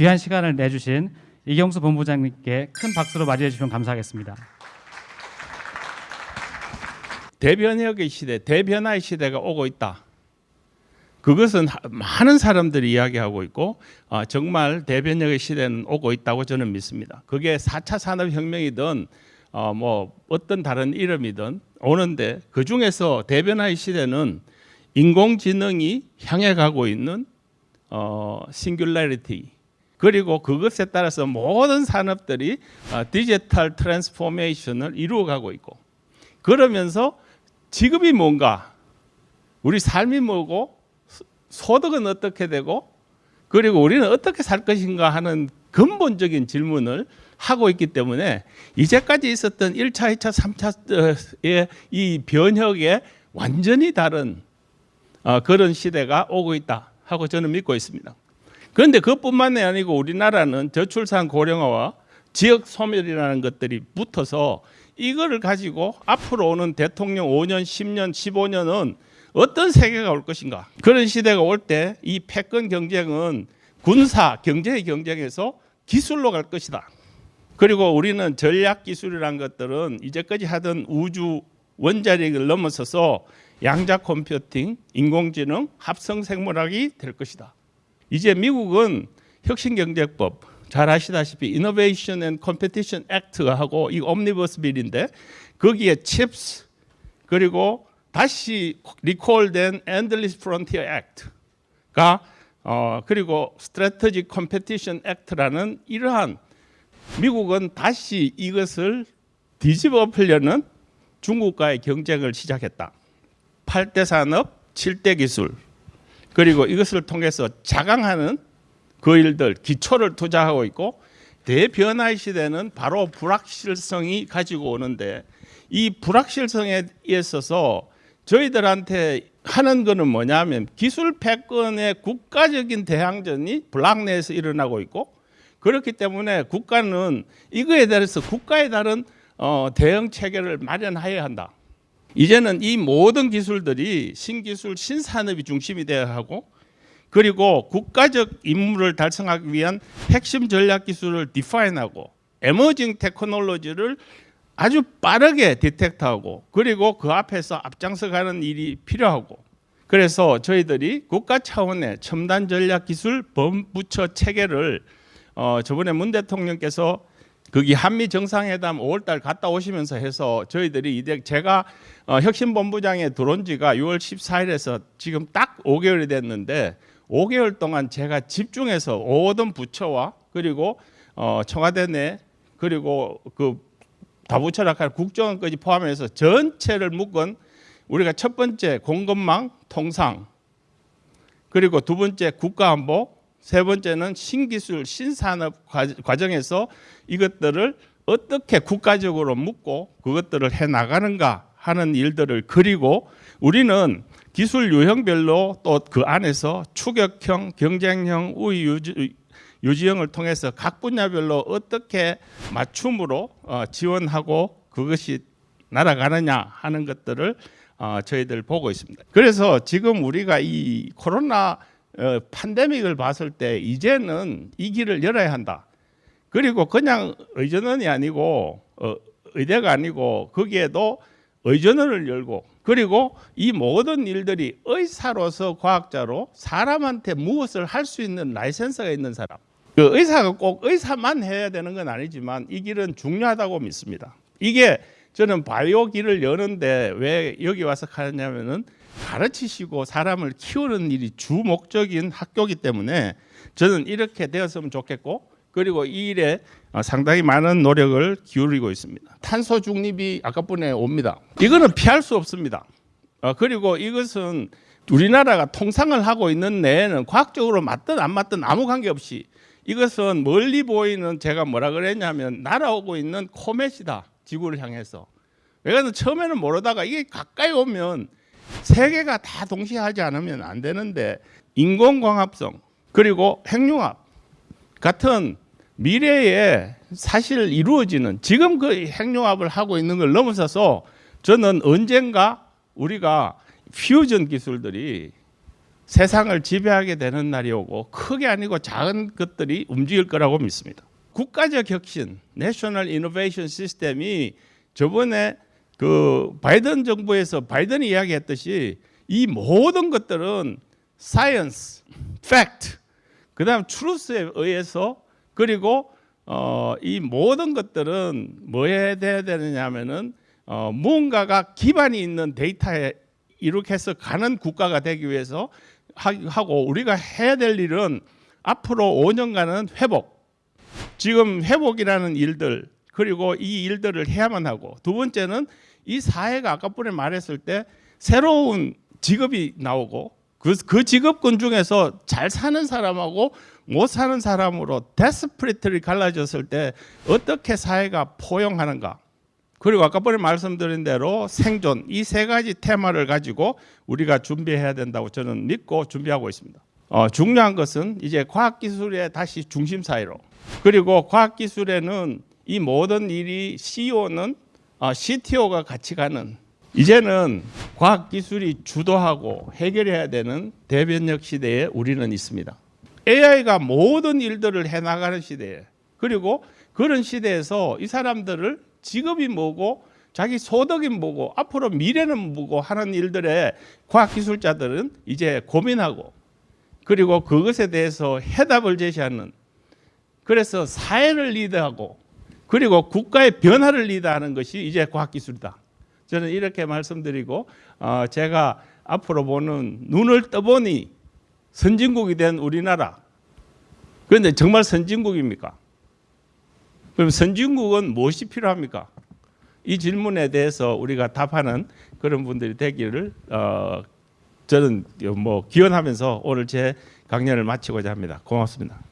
귀한 시간을 내주신 이경수 본부장님께 큰 박수로 맞이해 주시면 감사하겠습니다. 대변혁의 시대, 대변화의 시대가 오고 있다. 그것은 하- 많은 사람들이 이야기하고 있고 어, 정말 대변혁의 시대는 오고 있다고 저는 믿습니다. 그게 4차 산업혁명이든 어, 뭐 어떤 다른 이름이든 오는데 그 중에서 대변화의 시대는 인공지능이 향해 가고 있는 어, singularity 그리고 그것에 따라서 모든 산업들이 어, digital transformation을 이루어가고 있고 그러면서 직업이 뭔가 우리 삶이 뭐고 소- 소득은 어떻게 되고 그리고 우리는 어떻게 살 것인가 하는 근본적인 질문을 하고 있기 때문에 이제까지 있었던 1차, 2차, 3차의 이 변혁에 완전히 다른 어, 그런 시대가 오고 있다 하고 저는 믿고 있습니다. 그런데 그것뿐만이 아니고 우리나라는 저출산 고령화와 지역 소멸이라는 것들이 붙어서 이거를 가지고 앞으로 오는 대통령 5년, 10년, 15년은 어떤 세계가 올 것인가? 그런 시대가 올 때 이 패권 경쟁은 군사 경제의 경쟁에서 기술로 갈 것이다. 그리고 우리는 전략 기술이란 것들은 이제까지 하던 우주 원자력을 넘어서서 양자 컴퓨팅, 인공지능, 합성 생물학이 될 것이다. 이제 미국은 혁신경제법 잘 아시다시피 Innovation and Competition 이 옴니버스 빌인데 거기에 CHIPS 그리고 다시 리콜된 Endless Frontier Act가 어 그리고 Strategic Competition Act라는 이러한 미국은 다시 이것을 뒤집어 엎으려는 중국과의 경쟁을 시작했다. 8대 산업, 7대 기술 그리고 이것을 통해서 자강하는 그 일들 기초를 투자하고 있고 대변화의 시대는 바로 불확실성이 가지고 오는데 이 불확실성에 있어서 저희들한테 하는 거는 뭐냐면 기술 패권의 국가적인 대항전이 블락 내에서 일어나고 있고 그렇기 때문에 국가는 이거에 대해서 국가에 따른 어, 대응 체계를 마련해야 한다. 이제는 이 모든 기술들이 신기술 신산업이 중심이 되어야 하고 그리고 국가적 임무를 달성하기 위한 핵심 전략 기술을 디파인하고 에머징 테크놀로지를 아주 빠르게 디텍트하고 그리고 그 앞에서 앞장서 가는 일이 필요하고 그래서 저희들이 국가 차원의 첨단 전략 기술 범부처 체계를 어 저번에 문 대통령께서 거기 한미 정상회담 5월달 갔다 오시면서 해서 저희들이 이제 제가 어, 혁신본부장에 들어온 지가 6월 14일에서 지금 딱 5개월이 됐는데 5개월 동안 제가 집중해서 모든 부처와 그리고 어, 청와대 내 그리고 그 다부처락할 국정원까지 포함해서 전체를 묶은 우리가 첫 번째 공급망 통상 그리고 두 번째 국가안보 세 번째는 신기술 신산업 과- 과정에서 이것들을 어떻게 국가적으로 묶고 그것들을 해 나가는가 하는 일들을 그리고 우리는 기술 유형별로 또 그 안에서 추격형, 경쟁형, 우위 유지, 유지형을 통해서 각 분야별로 어떻게 맞춤으로 어, 지원하고 그것이 날아가느냐 하는 것들을 어, 저희들 보고 있습니다. 그래서 지금 우리가 이 코로나 어, 팬데믹을 봤을 때 이제는 이 길을 열어야 한다. 그리고 그냥 의전원이 아니고 어, 의대가 아니고 거기에도 의전원을 열고 그리고 이 모든 일들이 의사로서 과학자로 사람한테 무엇을 할 수 있는 라이센스가 있는 사람. 그 의사가 꼭 의사만 해야 되는 건 아니지만 이 길은 중요하다고 믿습니다. 이게 저는 바이오 길을 여는데 왜 여기 와서 가느냐면은 가르치시고 사람을 키우는 일이 주 목적인 학교이기 때문에 저는 이렇게 되었으면 좋겠고 그리고 이 일에 어, 상당히 많은 노력을 기울이고 있습니다. 탄소 중립이 아까뿐에 옵니다. 이거는 피할 수 없습니다. 어, 그리고 이것은 우리나라가 통상을 하고 있는 내에는 과학적으로 맞든 안 맞든 아무 관계없이 이것은 멀리 보이는 제가 뭐라 그랬냐면 날아오고 있는 코멧이다 지구를 향해서 왜냐하면 처음에는 모르다가 이게 가까이 오면 세 개가 다 동시에 하지 않으면 안 되는데 인공광합성 그리고 핵융합 같은 미래에 사실 이루어지는 지금 그 핵융합을 하고 있는 걸 넘어서서 저는 언젠가 우리가 퓨전 기술들이 세상을 지배하게 되는 날이 오고 크게 아니고 작은 것들이 움직일 거라고 믿습니다. 국가적 혁신, national innovation system이 저번에 그 바이든 정부에서 바이든이 이야기했듯이 이 모든 것들은 science, fact, 그 다음 truth에 의해서 그리고 어, 이 모든 것들은 뭐에 돼야 되느냐면은 어, 무언가가 기반이 있는 데이터에 이렇게 해서 가는 국가가 되기 위해서 하- 하고 우리가 해야 될 일은 앞으로 5년간은 회복. 지금 회복이라는 일들 그리고 이 일들을 해야만 하고 두 번째는 이 사회가 아까번에 말했을 때 새로운 직업이 나오고 그, 그 직업군 중에서 잘 사는 사람하고 못 사는 사람으로 데스프리트를 갈라졌을 때 어떻게 사회가 포용하는가 그리고 아까번에 말씀드린 대로 생존 이 세 가지 테마를 가지고 우리가 준비해야 된다고 저는 믿고 준비하고 있습니다. 어, 중요한 것은 이제 과학기술의 다시 중심 사회로 그리고 과학기술에는 이 모든 일이 CEO는 어, CTO가 같이 가는 이제는 과학기술이 주도하고 해결해야 되는 대변력 시대에 우리는 있습니다. AI가 모든 일들을 해나가는 시대에 그리고 그런 시대에서 이 사람들을 직업이 뭐고 자기 소득이 뭐고 앞으로 미래는 뭐고 하는 일들에 과학기술자들은 이제 고민하고 그리고 그것에 대해서 해답을 제시하는 그래서 사회를 리드하고 그리고 국가의 변화를 리드하는 것이 이제 과학기술이다. 저는 이렇게 말씀드리고 어, 제가 앞으로 보는 눈을 떠보니 선진국이 된 우리나라. 그런데 정말 선진국입니까? 그럼 선진국은 무엇이 필요합니까? 이 질문에 대해서 우리가 답하는 그런 분들이 되기를 어, 저는 뭐 기원하면서 오늘 제 강연을 마치고자 합니다. 고맙습니다.